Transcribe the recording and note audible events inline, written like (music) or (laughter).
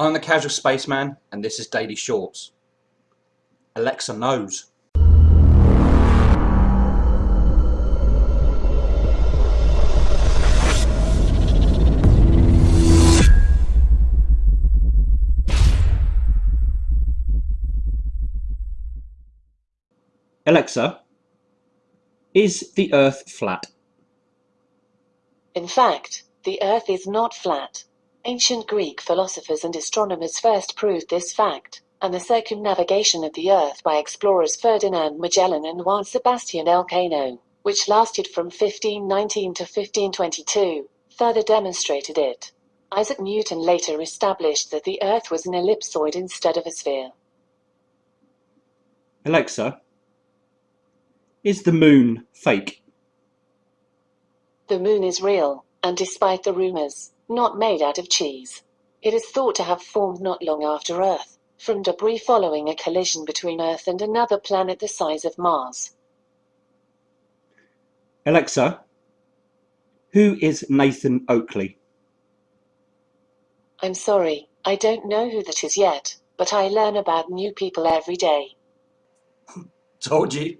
I'm the Casual Spaceman, and this is Daily Shorts. Alexa knows. Alexa, is the Earth flat? In fact, the Earth is not flat. Ancient Greek philosophers and astronomers first proved this fact, and the circumnavigation of the Earth by explorers Ferdinand Magellan and Juan Sebastian Elcano, which lasted from 1519 to 1522, further demonstrated it. Isaac Newton later established that the Earth was an ellipsoid instead of a sphere. Alexa, is the moon fake? The moon is real, and despite the rumors, not made out of cheese. It is thought to have formed not long after Earth, from debris following a collision between Earth and another planet the size of Mars. Alexa, who is Nathan Oakley? I'm sorry, I don't know who that is yet, but I learn about new people every day. (laughs) Told you.